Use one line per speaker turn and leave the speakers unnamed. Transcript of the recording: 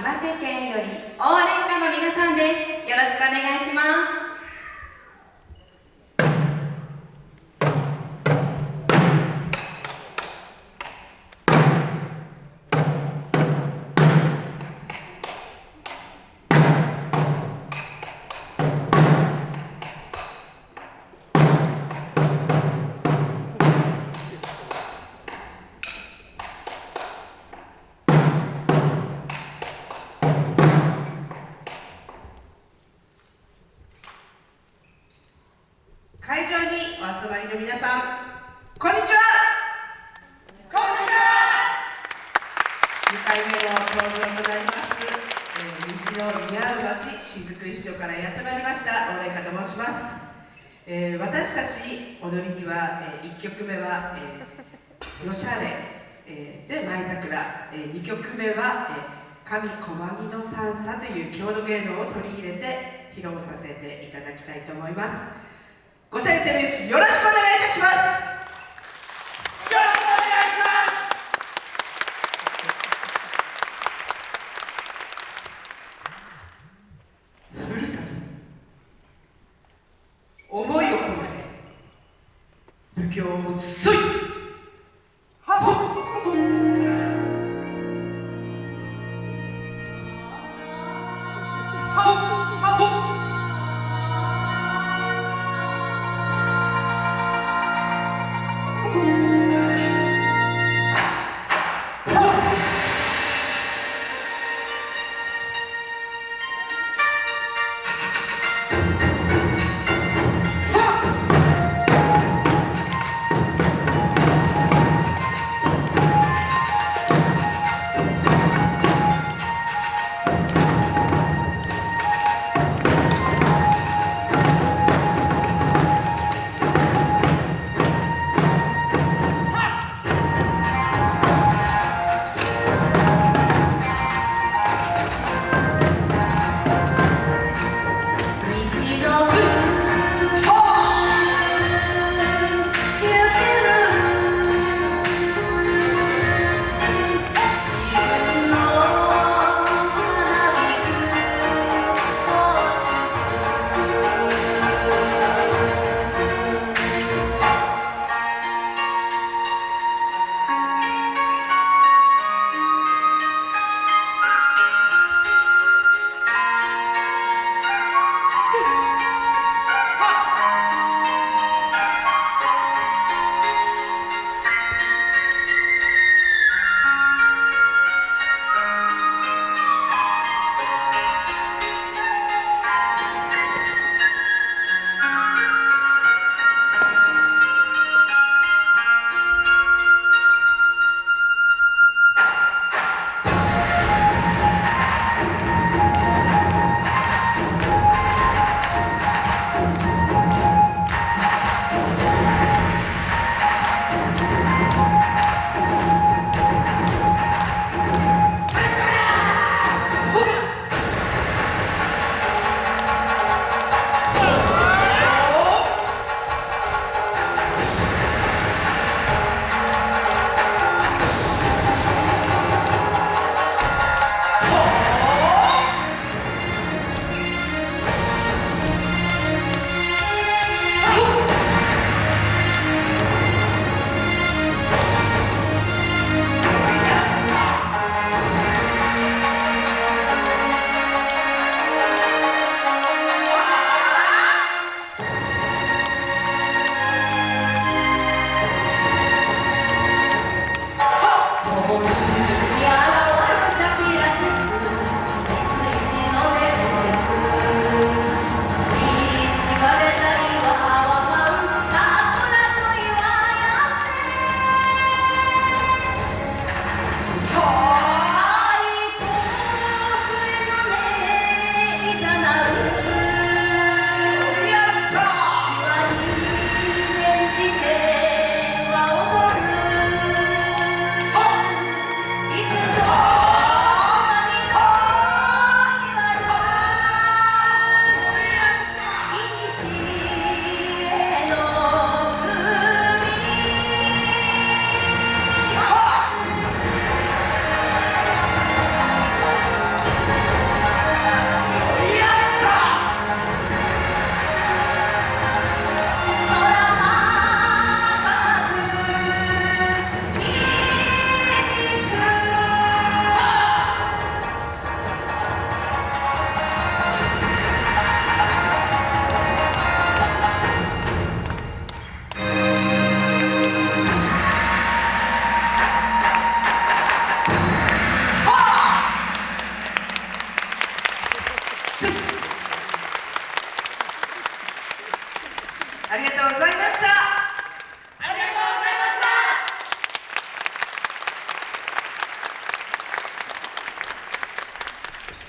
岩手県より応援歌の皆さんです。よろしくお願いします。
会場にお集まりの皆さんこんにちは。こんにちは。2回目の登場となります、えー、虹の似合う街雫石町からやってまいりました。大連香と申します、えー、私たち踊りには、えー、1曲目は、えー、よしゃれ、えー、で舞桜、えー、2曲目は、えー、神小牧の三叉という郷土芸能を取り入れて披露させていただきたいと思いますご選定名詞よろしくお願いいたしますよろしくお願いしますふるさと思いを込めて武教を水ありがとうございます。